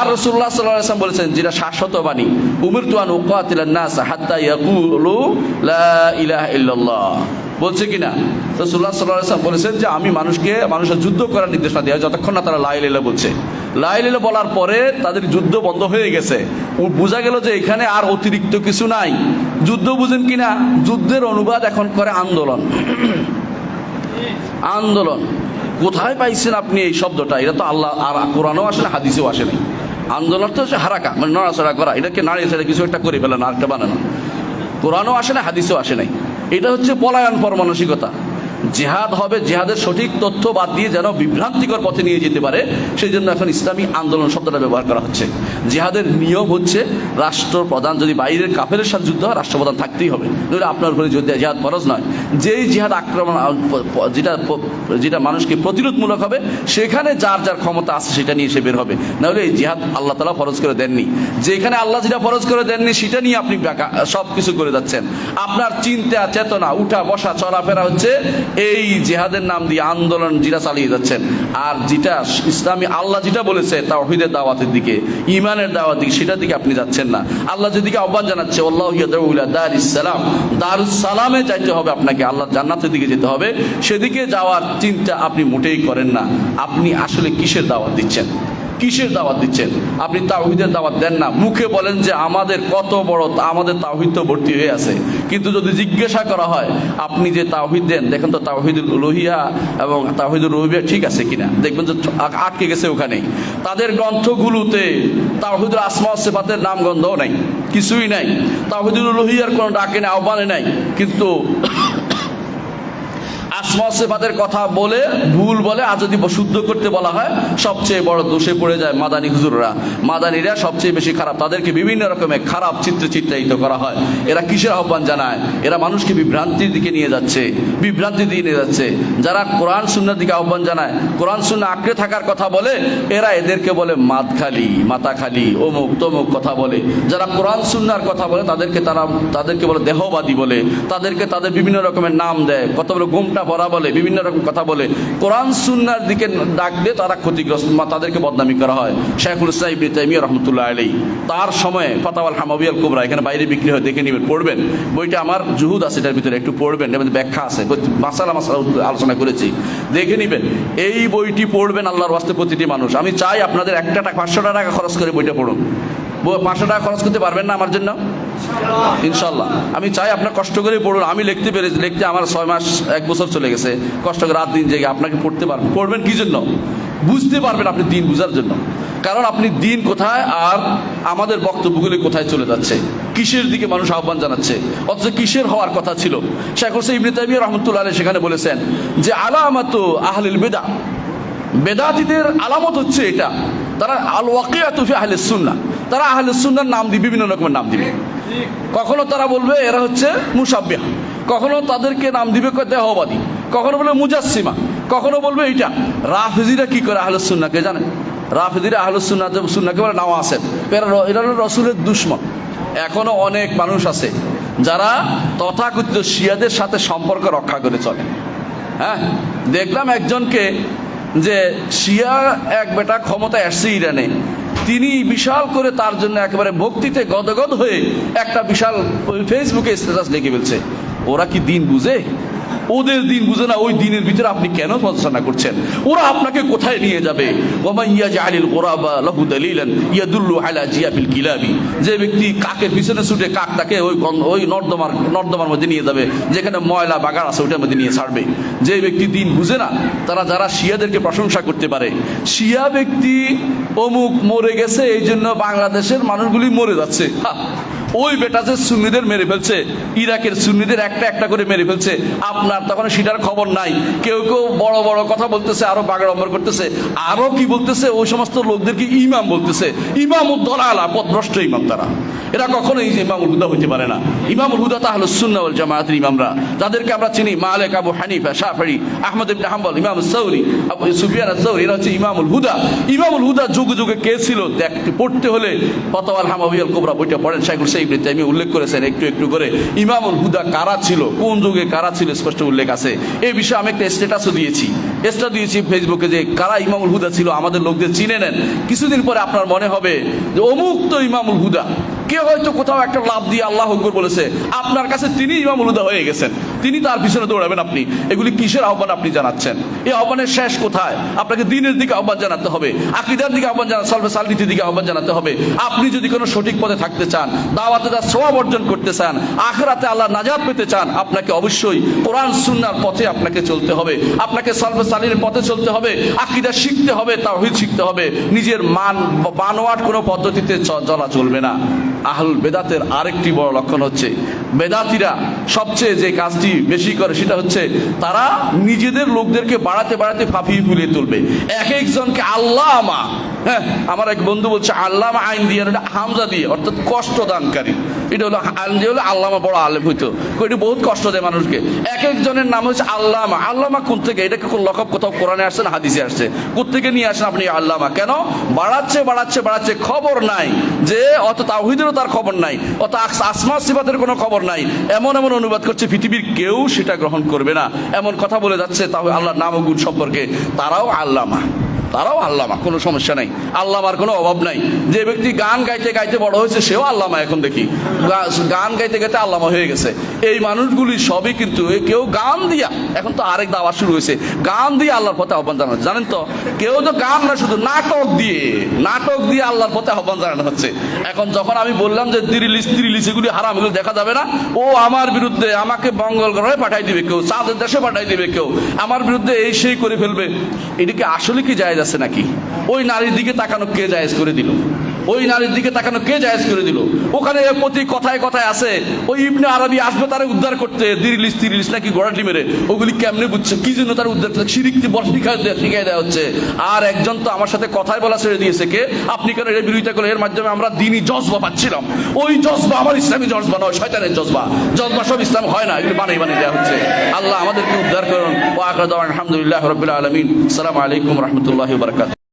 আর রসুল্লাহ সাল্লাম বলেছেন, যেটা শাশ্বত বাণী উমির তুয়ান উকাতিলান নাস হাত্তা লা বলছে কিনা? রসুল্লাহ সাল্লাম বলেছেন যে, আমি মানুষকে, মানুষের যুদ্ধ করার নির্দেশনা দেওয়া যতক্ষণ না তারা লাই লীলা বলছে। লাই লীলা বলার পরে তাদের যুদ্ধ বন্ধ হয়ে গেছে। বোঝা গেল যে এখানে আর অতিরিক্ত কিছু নাই। যুদ্ধ বুঝেন কিনা? যুদ্ধের অনুবাদ এখন করে আন্দোলন। আন্দোলন। কোথায় পাইছেন আপনি এই শব্দটা? এটা তো আল্লাহ, আর কোরআনও আসে না, হাদিসেও আসে নাই আন্দোলন তো হচ্ছে হারাকা মানে নড়াচড়া করা। এটাকে নাড়িয়ে ছেড়ে কিছু একটা করে ফেলেন আরেকটা বানানো। কোরআনও আসে না, হাদিসেও আসে নাই। এটা হচ্ছে পলায়ন পর মানসিকতা। জেহাদ হবে, জেহাদের সঠিক তথ্য বাদ দিয়ে যেন বিভ্রান্তিকর পথে নিয়ে যেতে পারে, সেই জন্য এখন ইসলামী আন্দোলন শব্দটা ব্যবহার করা হচ্ছে। জেহাদের নিয়ম হচ্ছে, রাষ্ট্রপ্রধান যদি বাইরের কাফেরের সাথে যুদ্ধ হয়, রাষ্ট্রপ্রধান থাকতেই হবে। নইলে আপনার উপরে যুদ্ধ জেহাদ ফরজ নয়, যেই জেহাদ আক্রমণ যেটা যেটা মানুষকে প্রতিরোধমূলক হবে, সেখানে যার যার ক্ষমতা আছে সেটা নিয়ে সে বের হবে। নাহলে এই জেহাদ আল্লাহ তালা ফরজ করে দেননি। যেখানে আল্লাহ যেটা ফরজ করে দেননি, সেটা নিয়ে আপনি সব কিছু করে যাচ্ছেন। আপনার চিন্তা, চেতনা উঠা বসা চলাফেরা হচ্ছে এই জেহাদের নাম দিয়ে আন্দোলন যেটা চালিয়ে যাচ্ছেন। আর যেটা ইসলামী আল্লাহ যেটা বলেছে তা তাওহিদের দাওয়াতের দিকে ইমানের দাওয়াত দিকে, সেটার দিকে আপনি যাচ্ছেন না। আল্লাহ যেদিকে আহ্বান জানাচ্ছে আল্লাহ দার ইসলাম দারুস সালামে যাইতে হবে আপনাকে, আল্লাহ জান্নাতের দিকে যেতে হবে। সেদিকে যাওয়ার চিন্তা আপনি মোটেই করেন না। আপনি আসলে কিসের দাওয়াত দিচ্ছেন? কিসের দাওয়াত দিচ্ছেন? আপনি তাওহিদের দাওয়াত দেন না। মুখে বলেন যে আমাদের কত বড় আমাদের তাওহিদ তো ভর্তি হয়ে আছে। কিন্তু যদি জিজ্ঞাসা করা হয়, আপনি যে তাওহিদ দেন, দেখেন তো তাওহিদুল লোহিয়া এবং তাওহিদুল রহিয়া ঠিক আছে কিনা? দেখবেন যে আটকে গেছে ওখানেই। তাদের গ্রন্থগুলোতে তাওহিদুল আসমা সেফাতের নাম গন্ধও নাই, কিছুই নাই। তাওহিদুল লোহিয়ার কোনো ডাকে না আহ্বানে নাই। কিন্তু আসমা সেফাতের কথা বলে, ভুল বলে আর যদি শুদ্ধ করতে বলা হয়, সবচেয়ে বড় দোষে পড়ে যায় মাদানী হুজুররা। মাদানীরা সবচেয়ে বেশি খারাপ। তাদেরকে বিভিন্ন রকমের খারাপ চিত্রে চিত্রায়িত করা হয়। এরা কিসের আহ্বান জানায়? এরা মানুষকে বিভ্রান্তির দিকে নিয়ে যাচ্ছে। বিভ্রান্তির দিকে নিয়ে যাচ্ছে। যারা কোরআন, সুন্নার দিকে আহ্বান জানায়, কোরআন সুন্না আঁকড়ে থাকার কথা বলে, এরা এদেরকে বলে মাত খালি মাথা খালি অমুক, তমুক কথা বলে। যারা কোরআন সুন্নার কথা বলে, তাদেরকে তারা তাদেরকে বলে দেহবাদী বলে। তাদেরকে তাদের বিভিন্ন রকমের নাম দেয়। কত বলে গোমটা ভরা বলে, বিভিন্ন রকম কথা বলে। কোরআন, সুন্নার দিকে ডাকলে তারা ক্ষতিগ্রস্ত তাদেরকে বদনামি করা হয়। শেখুল ইসলাম ইবনে রহমতুল্লাহ আলী তার সময়ে ফাতাওয়াল হামাবিয়াল কুবরা এখানে বাইরে বিক্রি হয়, দেখে নেবেন, পড়বেন। বইটা আমার জুহুদ আছে, এটার ভিতরে একটু পড়বেন এর ব্যাখ্যা আছে। মাসালা মাসালা আলোচনা করেছি। দেখে নেবেন, এই বইটি পড়বেন আল্লাহর বাস্তে প্রতিটি মানুষ। আমি চাই আপনাদের একটা টাকা, পাঁচশো টাকা খরচ করে বইটা পড়ুন। পাঁচশো টাকা খরচ করতে পারবেন না আমার জন্য? ইনশাল্লাহ আমি চাই আপনার কষ্ট করে পড়ুন। আমি লিখতে পেরেছি লিখতে আমার ছয় মাস, এক বছর চলে গেছে। কষ্ট করে রাত দিন জেগে আপনাকে পড়তে পারবেন পড়বেন কি জন্য? বুঝতে পারবেন আপনি দিন বুঝার জন্য। কারণ আপনি দিন কোথায় আর আমাদের বক্তব্যগুলি কোথায় চলে যাচ্ছে। কিসের দিকে মানুষ আহ্বান জানাচ্ছে? অথচ কিসের হওয়ার কথা ছিল? শেখ হোসেন ইবনে তাইমিয়া রহমতুল্লাহ সেখানে বলেছেন যে, আলামাত আহলিল বেদা বেদাতিদের আলামত হচ্ছে এটা। তারা আল ওয়াকিয়াতু ফি আহলে সুন্না তারা আহলে সুন্নাহর নাম দিবে বিভিন্ন রকমের নাম দিবে। কখনো তারা বলবে এরা হচ্ছে মুসাব্বিহ। কখনো তাদেরকে নাম দিবে দেহবাদী। কখনো বলবে মুজাসসিমা। কখনো বলবে এইটা। রাফিজিরা কি করে আহলে সুন্নাহকে জানেন? রাফিজিরা আহলে সুন্নাহ সুন্নাহকে বলে নাও আসেন। এরা এরা রসুলের দুশ্মন। এখনও অনেক মানুষ আছে যারা তথাকথিত শিয়াদের সাথে সম্পর্ক রক্ষা করে চলে। হ্যাঁ? দেখলাম একজনকে যে শিয়া এক বেটা ক্ষমতায় আসছে ইরানে। তিনি বিশাল করে তার জন্য একেবারে ভক্তিতে গদগদ হয়ে একটা বিশাল ফেসবুকে স্ট্যাটাস লিখে ফেলছে। ওরা কি দিন বুঝে? ওদের দিন বুঝে না, ওই দিনের ভিতরে আপনি কেন পছন্দ করছেন? ওরা আপনাকে কোথায় নিয়ে যাবে? যে ব্যক্তি কাকের পিছনে ছুটে কাক তাকে ওই ওই নর্দমার নর্দমার মধ্যে নিয়ে যাবে, যেখানে ময়লা, বাগান আছে ওইটার মধ্যে নিয়ে ছাড়বে। যে ব্যক্তি দিন বুঝে না, তারা যারা শিয়াদেরকে প্রশংসা করতে পারে, শিয়া ব্যক্তি অমুক মরে গেছে এই জন্য বাংলাদেশের মানুষগুলি মরে যাচ্ছে। ওই বেটা যে সুন্নিদের মেরে ফেলছে, ইরাকের সুন্নিদের একটা একটা করে মেরে ফেলছে, আপনার তখন সেটার খবর নাই। কেউ কেউ বড় বড় কথা বলতেছে, আরও বাগড়ম্বর করতেছে, আরও কি বলতেছে, ওই সমস্ত লোকদেরকে ইমাম বলতেছে। ইমাম উদ্দলালা পথভ্রষ্ট ইমাম তারা। এরা কখনোই ইমাম উদ্দা হইতে পারে না। ইমামুল হুদা তাহলে সুন্নাউল জামায়াতের ইমামরা। যাদেরকে আমরা চিনি, মালিক, আবু হানিফা শাফি আহমদ ইবনে হাম্বল, ইমাম সৌরি সুফিয়ান সৌরি এরা হচ্ছে ইমামুল হুদা। ইমামুল হুদা যুগে যুগে কে ছিল? দেখতে পড়তে হলে ফতোয়াল হামাবিয়াল কোবরা বইটা পড়েন, শাইখুল সাইব আমি উল্লেখ করেছেন একটু একটু করে। ইমামুল হুদা কারা ছিল? কোন যুগে কারা ছিল? স্পষ্ট উল্লেখ আছে। এই বিষয়ে আমি একটা স্ট্যাটাসও দিয়েছি। স্ট্যাটাস দিয়েছি ফেসবুকে যে কারা ইমামুল হুদা ছিল, আমাদের লোকদের চিনে নেন। কিছুদিন পরে আপনার মনে হবে যে অমুক তো ইমামুল হুদা। কে হয়তো কোথাও একটা লাভ দিয়ে আল্লাহ হকর বলেছে? আপনার কাছে তিনি ইমাম হুদা হয়ে গেছেন। তিনি তার পিছনে দৌড়াবেন আপনি। এগুলি কিসের আহ্বান আপনি জানাচ্ছেন? এই আহ্বানের শেষ কোথায়? আপনাকে দিনের দিকে আহ্বান জানাতে হবে। আকিদার দিকে আহ্বান জানা সলভে সালনীতির দিকে আহ্বান জানাতে হবে। আপনি যদি কোনো সঠিক পথে থাকতে চান, দাওয়াতে তার সবাব অর্জন করতে চান, আখরাতে আল্লাহ নাজাত পেতে চান, আপনাকে অবশ্যই কোরআন সুন্নার পথে আপনাকে চলতে হবে। আপনাকে সলভে সালিনের পথে চলতে হবে। আকিদা শিখতে হবে, তাওহিদ শিখতে হবে। নিজের মান বানোয়াট কোনো পদ্ধতিতে চলা চলবে না। আহলুল বেদাতের আরেকটি বড় লক্ষণ হচ্ছে, বেদাতিরা সবচেয়ে যে কাজটি বেশি করে সেটা হচ্ছে তারা নিজেদের লোকদেরকে বাড়াতে বাড়াতে ফাঁপিয়ে ফুলিয়ে তুলবে। এক একজনকে আল্লাহ আমা হ্যাঁ আমার এক বন্ধু বলছে, আল্লামা আইন দিয়ে হামজা দিয়ে, অর্থাৎ কষ্ট দানকারী। এটা হলো আইন দিয়ে হলো আল্লামা বড় আলেম হইতো। এটা বহুত কষ্ট দেয় মানুষকে। এক একজনের নাম হচ্ছে আল্লামা। আল্লামা কোন থেকে? এটাকে কোন লকব কোথাও কোরআনে আসছে না হাদিসে আসছে? কোথেকে নিয়ে আসেন আপনি আল্লামা? কেন? বাড়াচ্ছে বাড়াচ্ছে বাড়াচ্ছে, খবর নাই। যে অত তাওহিদেরও তার খবর নাই, অত আস- আসমা সিবাতের কোনো খবর নাই। এমন এমন অনুবাদ করছে, পৃথিবীর কেউ সেটা গ্রহণ করবে না। এমন কথা বলে যাচ্ছে তাহলে আল্লাহর নাম গুণ সম্পর্কে। তারাও আল্লামা। তারাও আল্লামা, কোনো সমস্যা নাই। আল্লামার কোনো অভাব নাই। যে ব্যক্তি গান গাইতে গাইতে বড় হয়েছে, সেও আল্লামা এখন দেখি। গান গাইতে গাইতে আল্লামা হয়ে গেছে। এই মানুষগুলি সবই কিন্তু কেউ গান দিয়া, এখন তো আরেক দাওয়া শুরু হয়েছে। গান দিয়ে আল্লাহর পথে আহ্বান জানানো। জানেন তো, কেউ তো গান না, শুধু নাটক দিয়ে নাটক দিয়ে আল্লাহর পথে আহ্বান জানানো হচ্ছে। এখন যখন আমি বললাম যে তিরিলিশ তিরিলিশ এগুলি হারাম, এগুলো দেখা যাবে না, ও আমার বিরুদ্ধে আমাকে মঙ্গল গ্রহে পাঠাই দিবে কেউ, চাঁদের দেশে পাঠাই দিবে কেউ, আমার বিরুদ্ধে এই সেই করে ফেলবে। এটাকে আসলে কি জায়েজ আছে নাকি? ওই নারীর দিকে তাকানো কে জায়েজ করে দিল? ওই নারীর দিকে তাকানো কে জায়েজ করে দিল? ওখানে প্রতি কথায় কথায় আছে, ওই ইবনে আরবি আসবে তারা উদ্ধার করতে দিরিলিশ তিরিলিশ নাকি গড়াটি মেরে, ওগুলি কেমনে বুঝছে? কি জন্য তার উদ্ধার করতে শিরিকটি বল শিখাই দেওয়া হচ্ছে। আর একজন তো আমার সাথে কথাই বলা ছেড়ে দিয়েছে কে? আপনি কেন এর বিরোধিতা করে এর মাধ্যমে আমরা দিনই জজবা পাচ্ছিলাম। ওই জজবা আমার ইসলামী জজবা নয়, শয়তানের জজবা। জজবা সব ইসলাম হয় না, এগুলো বানিয়ে বানিয়ে দেওয়া হচ্ছে। আল্লাহ আমাদেরকে উদ্ধার করুন। وآخر دعوان الحمد لله رب العالمين. السلام عليكم ورحمة الله وبركاته.